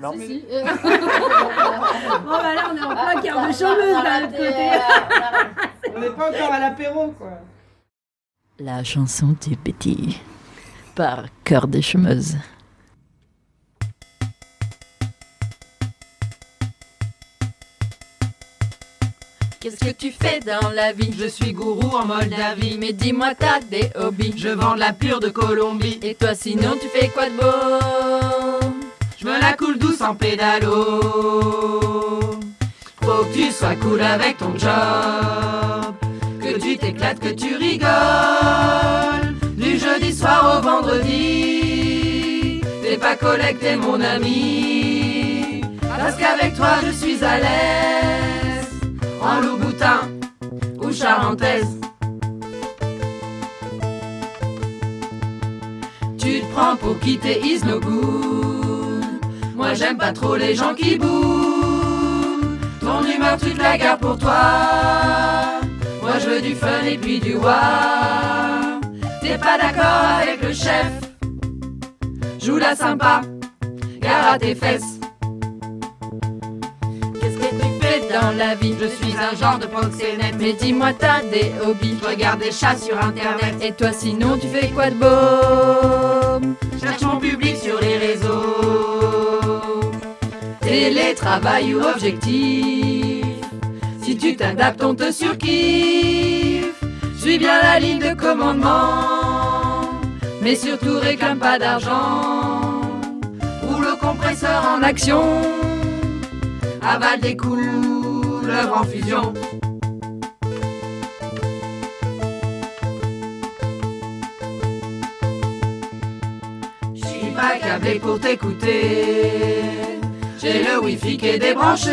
Non. Si, si. Bon, bah là, on est en plein quart de chômeuse d'un autre côté. On n'est pas encore à l'apéro, quoi. La chanson du petit par Cœur des chômeuses. Qu'est-ce que tu fais dans la vie? Je suis gourou en Moldavie. Mais dis-moi, t'as des hobbies? Je vends de la pure de Colombie. Et toi, sinon, tu fais quoi de beau? Je me la coule douce en pédalo. Faut que tu sois cool avec ton job. Que tu t'éclates, que tu rigoles. Du jeudi soir au vendredi. T'es pas collègue, t'es mon ami. Parce qu'avec toi, je suis à l'aise. En Louboutin ou Charentaise. Tu te prends pour quitter is no good. Moi j'aime pas trop les gens qui bougent. Ton humeur tu te la gardes pour toi. Moi je veux du fun et puis du wa. T'es pas d'accord avec le chef. Joue la sympa, gare à tes fesses. Qu'est-ce que tu fais dans la vie? Je suis un genre de proxénète. Mais dis-moi, t'as des hobbies? Regarde des chats sur internet. Et toi, sinon, tu fais quoi de beau? Cherche mon public sur les Télétravail ou objectif. Si tu t'adaptes, on te surkiffe. Suis bien la ligne de commandement. Mais surtout réclame pas d'argent. Ou le compresseur en action. Avale des couleuvres en fusion. Je suis pas câblé pour t'écouter. J'ai le wifi qui est débranché.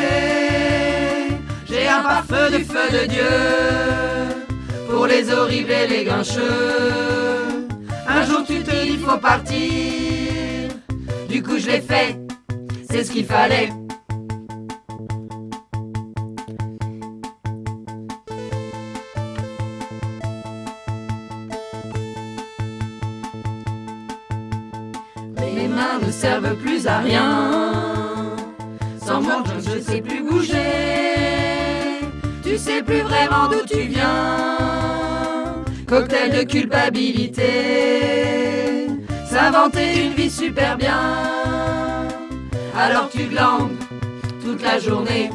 J'ai un pare-feu du feu de Dieu. Pour les horribles et les grincheux. Un jour tu te dis faut partir. Du coup je l'ai fait. C'est ce qu'il fallait. Mes mains ne servent plus à rien. Je ne sais plus bouger. Tu sais plus vraiment d'où tu viens. Cocktail de culpabilité. S'inventer une vie super bien. Alors tu glandes toute la journée.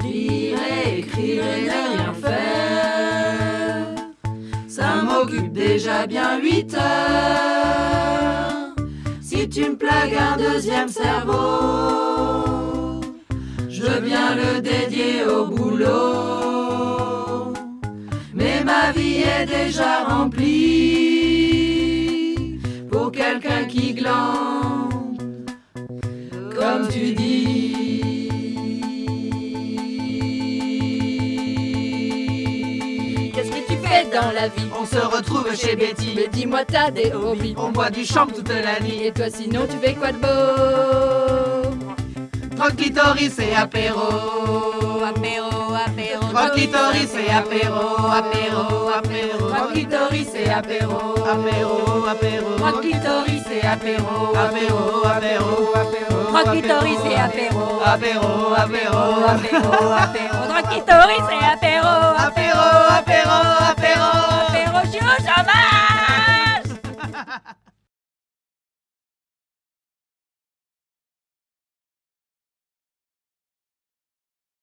Lire et écrire Ça m'occupe déjà bien 8 heures. Si tu me plagues un deuxième cerveau, je bien le dédier au boulot. Mais ma vie est déjà remplie pour quelqu'un qui glande, comme tu dis. Qu'est-ce que tu fais dans la vie? On se retrouve chez Betty. Mais dis-moi, t'as des hobbies. On boit du champ toute la nuit. Et toi, sinon, tu fais quoi de beau? Tranquillitoris et apéro. Apéro, apéro. Tranquillitoris et apéro. Apéro, apéro. Tranquillitoris et apéro. Apéro, apéro. Tranquillitoris et apéro. Apéro, apéro. Apéro. Et apéro. Apéro, apéro. Apéro, et apéro. Apéro, apéro, apéro. Apéro, suis au chômage